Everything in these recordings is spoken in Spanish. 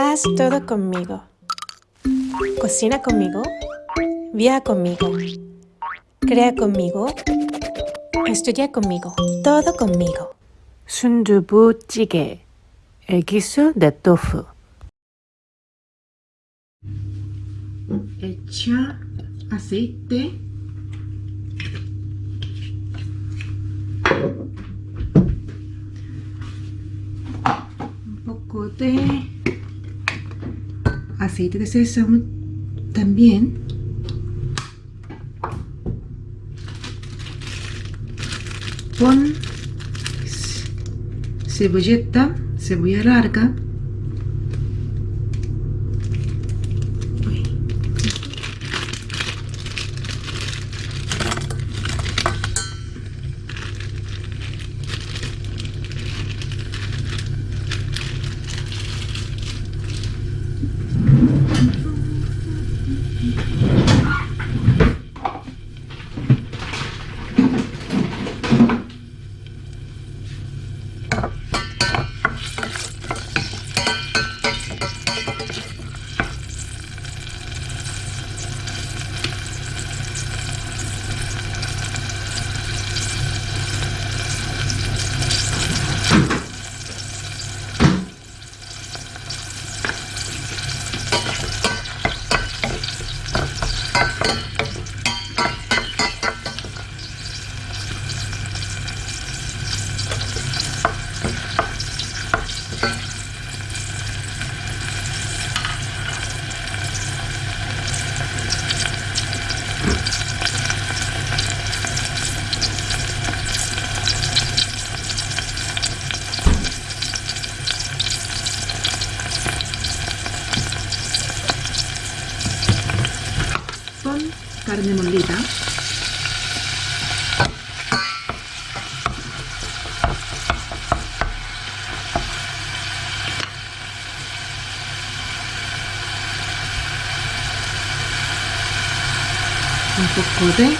Haz todo conmigo. Cocina conmigo. Viaja conmigo. Crea conmigo. Estudia conmigo. Todo conmigo. Sundubu jjigae. El guiso de tofu. Echa aceite. Un poco de aceite de sésamo también. Pon cebolleta cebolla larga con carne molida un poco de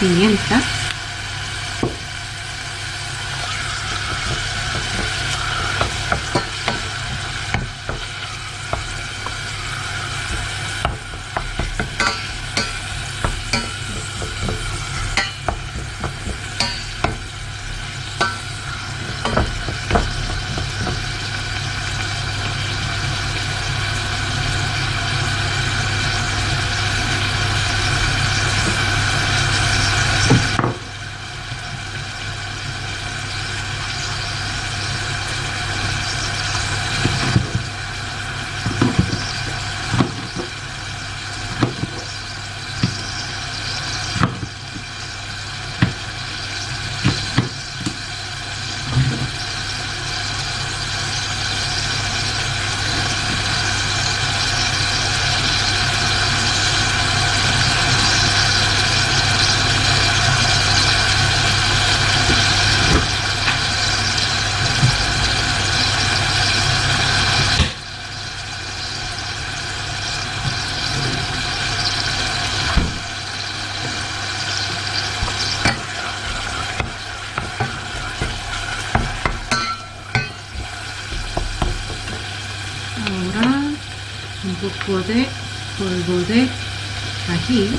pimienta ahora un poco de polvo de ají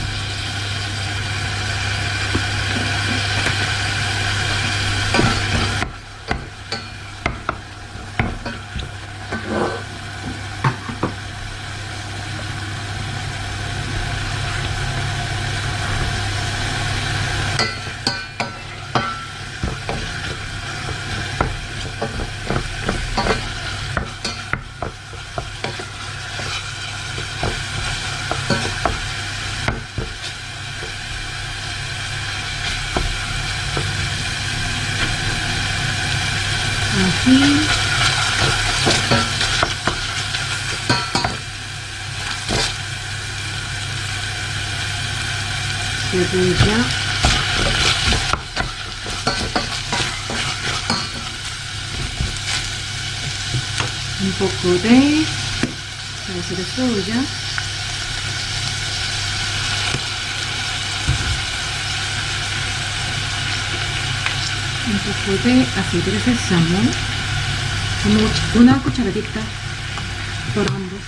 ají cebolla un poco de salsa de soya un poco de aceite de sésamo. Como una cucharadita por ambos.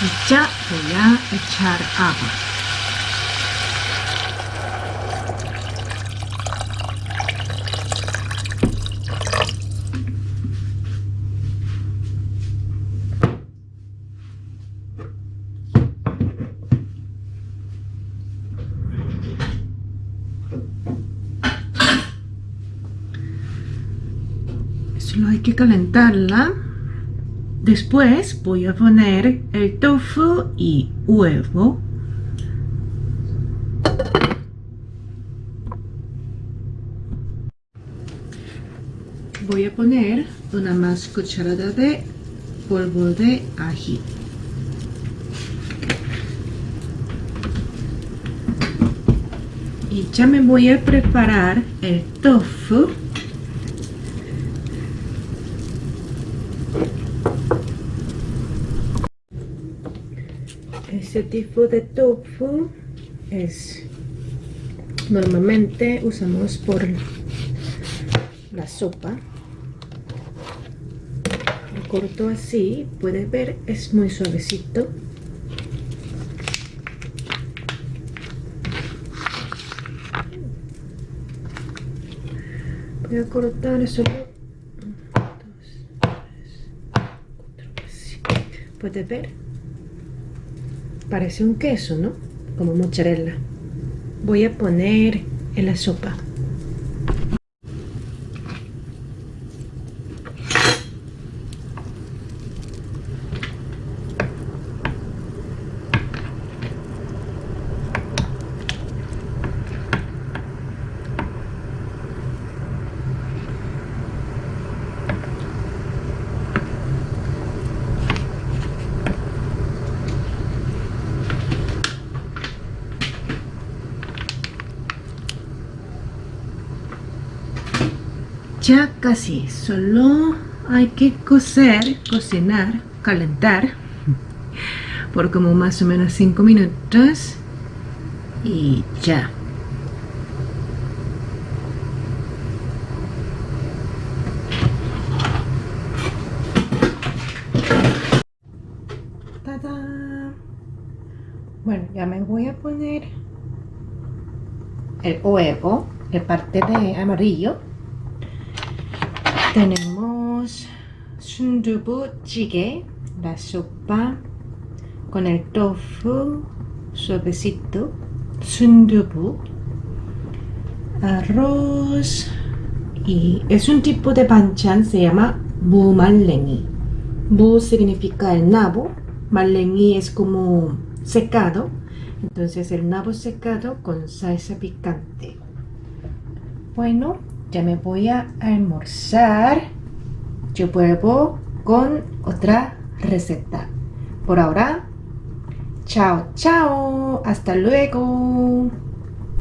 Y ya a echar agua. Solo hay que calentarla. Después voy a poner el tofu y huevo. Voy a poner una más cucharada de polvo de ají. Y ya me voy a preparar el tofu. Este tipo de tofu es normalmente usamos por la sopa. Lo corto así, puede ver, es muy suavecito. Voy a cortar solo dos, tres, cuatro, así. Puede ver, parece un queso, ¿no? Como mozzarella. Voy a poner en la sopa. Ya casi, solo hay que cocer, cocinar, calentar por como más o menos 5 minutos y ya. ¡Tada! Bueno, ya me voy a poner el huevo, la parte de amarillo tenemos sundubu jjigae, la sopa con el tofu suavecito, sundubu, arroz y es un tipo de banchan, se llama bu malengi. Bu significa el nabo, malengi es como secado, entonces el nabo secado con salsa picante. Bueno, ya me voy a almorzar. Yo vuelvo con otra receta. Por ahora, chao, chao. Hasta luego.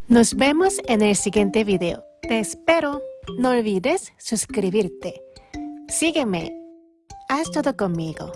Nos vemos en el siguiente video. Te espero. No olvides suscribirte. Sígueme. Haz todo conmigo.